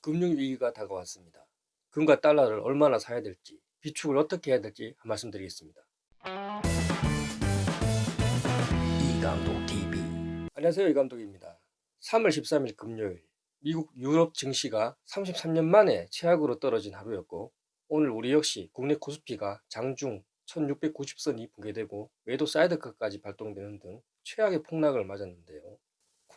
금융위기가 다가왔습니다. 금과 달러를 얼마나 사야 될지, 비축을 어떻게 해야 될지 한 말씀 드리겠습니다. 이감독 TV 안녕하세요 이감독입니다. 3월 13일 금요일 미국 유럽 증시가 33년 만에 최악으로 떨어진 하루였고 오늘 우리 역시 국내 코스피가 장중 1690선이 붕괴되고 매도 사이드카까지 발동되는 등 최악의 폭락을 맞았는데요.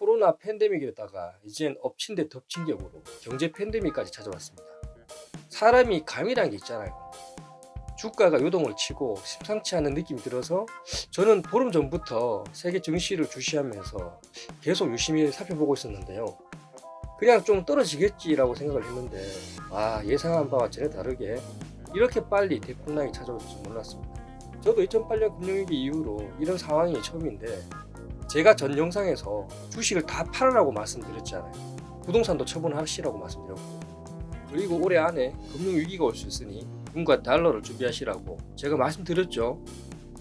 코로나 팬데믹에다가 이젠 엎친 데 덮친 격으로 경제 팬데믹까지 찾아왔습니다. 사람이 감이란 게 있잖아요. 주가가 요동을 치고 심상치 않은 느낌이 들어서 저는 보름 전부터 세계 증시를 주시하면서 계속 유심히 살펴보고 있었는데요. 그냥 좀 떨어지겠지라고 생각을 했는데 와 예상한 바와 전혀 다르게 이렇게 빨리 대폭락이 찾아올 줄 몰랐습니다. 저도 2008년 금융위기 이후로 이런 상황이 처음인데 제가 전 영상에서 주식을 다 팔으라고 말씀드렸잖아요. 부동산도 처분하시라고 말씀드렸고 그리고 올해 안에 금융위기가 올 수 있으니 금과 달러를 준비하시라고 제가 말씀드렸죠.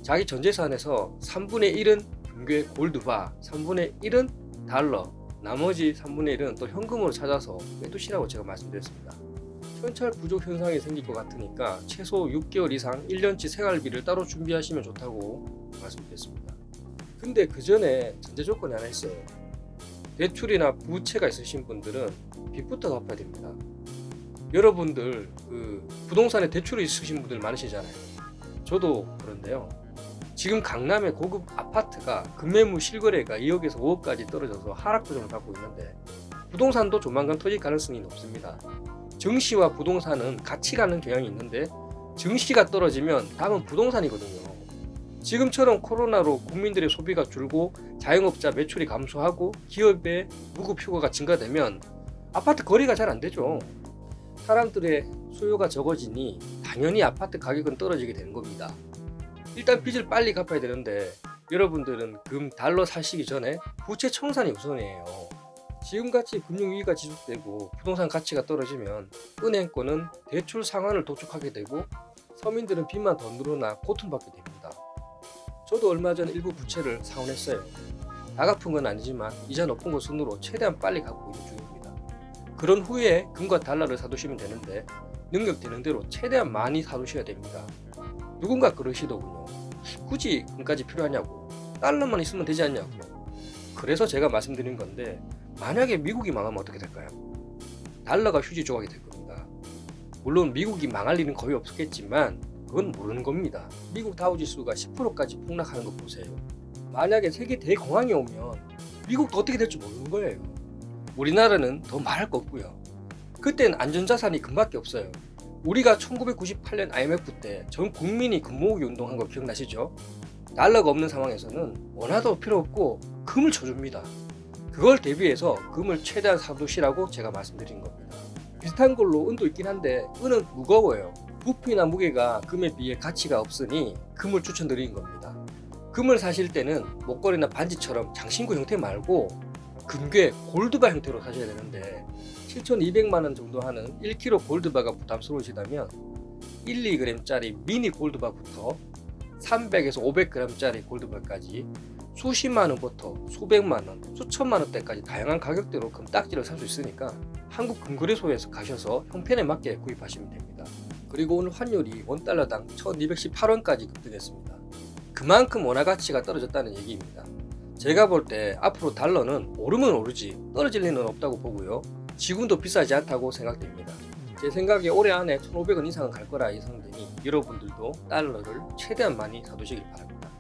자기 전재산에서 3분의 1은 금괴 골드바, 3분의 1은 달러, 나머지 3분의 1은 또 현금으로 찾아서 빼두시라고 제가 말씀드렸습니다. 현찰 부족 현상이 생길 것 같으니까 최소 6개월 이상 1년치 생활비를 따로 준비하시면 좋다고 말씀드렸습니다. 근데 그 전에 전제 조건이 하나 있어요. 대출이나 부채가 있으신 분들은 빚부터 갚아야 됩니다. 여러분들 그 부동산에 대출이 있으신 분들 많으시잖아요. 저도 그런데요. 지금 강남의 고급 아파트가 금매물 실거래가 2억에서 5억까지 떨어져서 하락 조정을 받고 있는데 부동산도 조만간 터질 가능성이 높습니다. 증시와 부동산은 같이 가는 경향이 있는데 증시가 떨어지면 다음은 부동산이거든요. 지금처럼 코로나로 국민들의 소비가 줄고 자영업자 매출이 감소하고 기업의 무급 휴가가 증가되면 아파트 거래가 잘 안 되죠. 사람들의 수요가 적어지니 당연히 아파트 가격은 떨어지게 되는 겁니다. 일단 빚을 빨리 갚아야 되는데 여러분들은 금 달러 사시기 전에 부채 청산이 우선이에요. 지금같이 금융위기가 지속되고 부동산 가치가 떨어지면 은행권은 대출 상환을 독촉하게 되고 서민들은 빚만 더 늘어나 고통받게 됩니다. 저도 얼마 전 일부 부채를 상환했어요. 다 갚은 건 아니지만 이자 높은 거 순으로 최대한 빨리 갚고 있는 중입니다. 그런 후에 금과 달러를 사두시면 되는데 능력 되는 대로 최대한 많이 사두셔야 됩니다. 누군가 그러시더군요. 굳이 금까지 필요하냐고 달러만 있으면 되지 않냐고 그래서 제가 말씀드린 건데 만약에 미국이 망하면 어떻게 될까요? 달러가 휴지 조각이 될 겁니다. 물론 미국이 망할 일은 거의 없겠지만 그건 모르는 겁니다. 미국 다우지수가 10%까지 폭락하는 거 보세요. 만약에 세계 대공황이 오면 미국도 어떻게 될지 모르는 거예요. 우리나라는 더 말할 거 없고요. 그땐 안전자산이 금밖에 없어요. 우리가 1998년 IMF 때 전 국민이 금모으기 운동한 거 기억나시죠? 달러가 없는 상황에서는 원화도 필요 없고 금을 쳐줍니다. 그걸 대비해서 금을 최대한 사두시라고 제가 말씀드린 겁니다. 비슷한 걸로 은도 있긴 한데 은은 무거워요. 부피나 무게가 금에 비해 가치가 없으니 금을 추천드리는 겁니다. 금을 사실 때는 목걸이나 반지처럼 장신구 형태 말고 금괴 골드바 형태로 사셔야 되는데 7,200만원 정도 하는 1kg 골드바가 부담스러우시다면 1, 2g짜리 미니 골드바부터 300에서 500g짜리 골드바까지 수십만원부터 수백만원, 수천만원대까지 다양한 가격대로 금딱지를 살 수 있으니까 한국 금거래소에서 가셔서 형편에 맞게 구입하시면 됩니다. 그리고 오늘 환율이 원달러당 1218원까지 급등했습니다. 그만큼 원화 가치가 떨어졌다는 얘기입니다. 제가 볼 때 앞으로 달러는 오르면 오르지 떨어질 리는 없다고 보고요. 지금도 비싸지 않다고 생각됩니다. 제 생각에 올해 안에 1,500원 이상은 갈 거라 예상되니 여러분들도 달러를 최대한 많이 사두시길 바랍니다.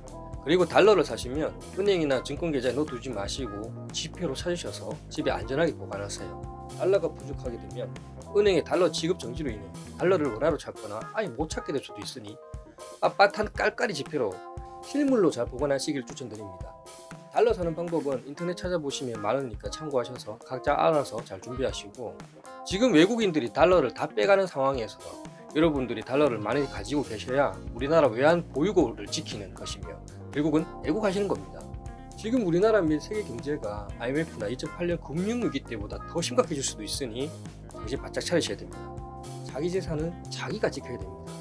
그리고 달러를 사시면 은행이나 증권계좌에 넣어두지 마시고 지폐로 찾으셔서 집에 안전하게 보관하세요. 달러가 부족하게 되면 은행의 달러 지급 정지로 인해 달러를 원화로 찾거나 아예 못 찾게 될 수도 있으니 빳빳한 깔깔이 지폐로 실물로 잘 보관하시길 추천드립니다. 달러 사는 방법은 인터넷 찾아보시면 많으니까 참고하셔서 각자 알아서 잘 준비하시고 지금 외국인들이 달러를 다 빼가는 상황에서 여러분들이 달러를 많이 가지고 계셔야 우리나라 외환 보유고를 지키는 것이며 결국은 애국하시는 겁니다. 지금 우리나라 및 세계 경제가 IMF나 2008년 금융위기 때보다 더 심각해질 수도 있으니 정신 바짝 차리셔야 됩니다. 자기 재산은 자기가 지켜야 됩니다.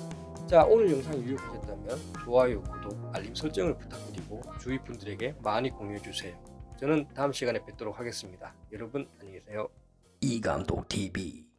자 오늘 영상이 유익하셨다면 좋아요, 구독, 알림 설정을 부탁드리고 주위 분들에게 많이 공유해주세요. 저는 다음 시간에 뵙도록 하겠습니다. 여러분 안녕히 계세요. 이감독TV